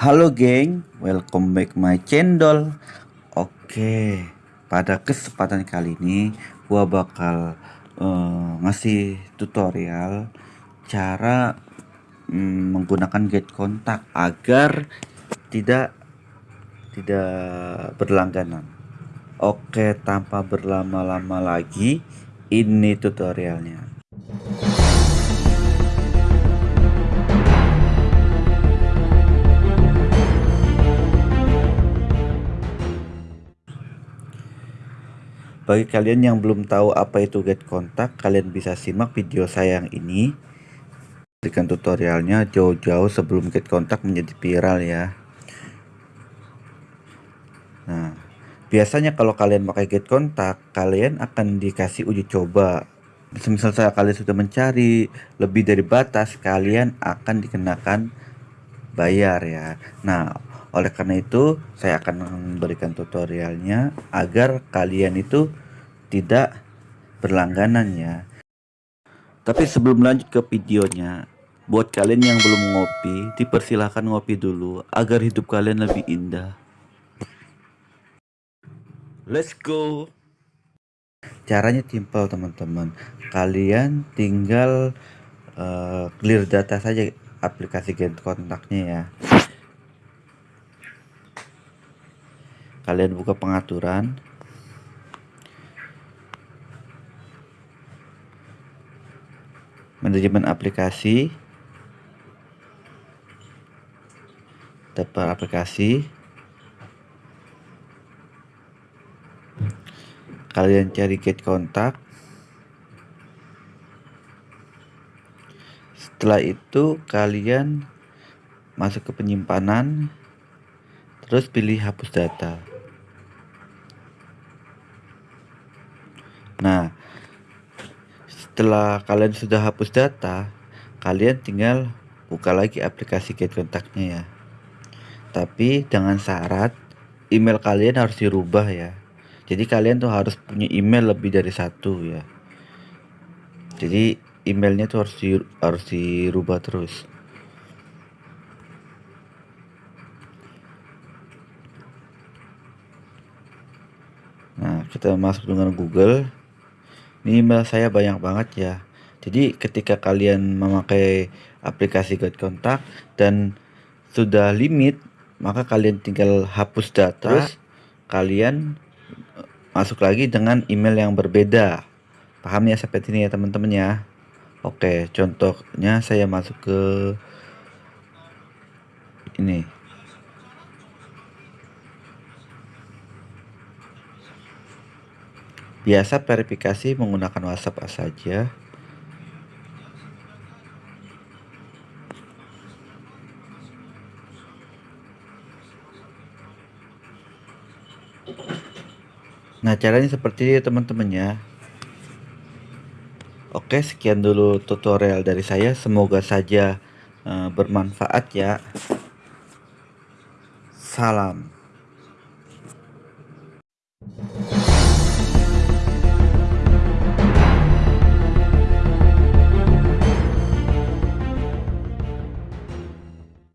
Halo geng, welcome back my channel. Oke, pada kesempatan kali ini gua bakal uh, ngasih tutorial cara um, menggunakan get kontak agar tidak tidak berlangganan. Oke, tanpa berlama-lama lagi, ini tutorialnya. Bagi kalian yang belum tahu apa itu get kontak, kalian bisa simak video saya yang ini. Berikan tutorialnya jauh-jauh sebelum get kontak menjadi viral ya. Nah, biasanya kalau kalian pakai get kontak, kalian akan dikasih uji coba. Misal saya kalian sudah mencari lebih dari batas, kalian akan dikenakan bayar ya. Nah, oleh karena itu, saya akan memberikan tutorialnya agar kalian itu tidak berlangganan ya. Tapi sebelum lanjut ke videonya, buat kalian yang belum ngopi, dipersilahkan ngopi dulu agar hidup kalian lebih indah. Let's go. Caranya simpel teman-teman. Kalian tinggal uh, clear data saja aplikasi Get kontaknya ya. kalian buka pengaturan manajemen aplikasi daftar aplikasi. Kalian cari get kontak. Setelah itu kalian masuk ke penyimpanan terus pilih hapus data. Nah, setelah kalian sudah hapus data, kalian tinggal buka lagi aplikasi Get Kontaknya ya. Tapi dengan syarat email kalian harus dirubah ya. Jadi kalian tuh harus punya email lebih dari satu ya. Jadi emailnya tuh harus di, harus dirubah terus. Nah, kita masuk dengan Google ini email saya banyak banget ya. Jadi ketika kalian memakai aplikasi Get Kontak dan sudah limit maka kalian tinggal hapus data terus? kalian eh, masuk lagi dengan email yang berbeda. Paham ya seperti ini ya teman-teman ya? Oke contohnya saya masuk ke ini Biasa verifikasi menggunakan WhatsApp saja. Nah caranya seperti ini teman-teman ya. Oke sekian dulu tutorial dari saya. Semoga saja uh, bermanfaat ya. Salam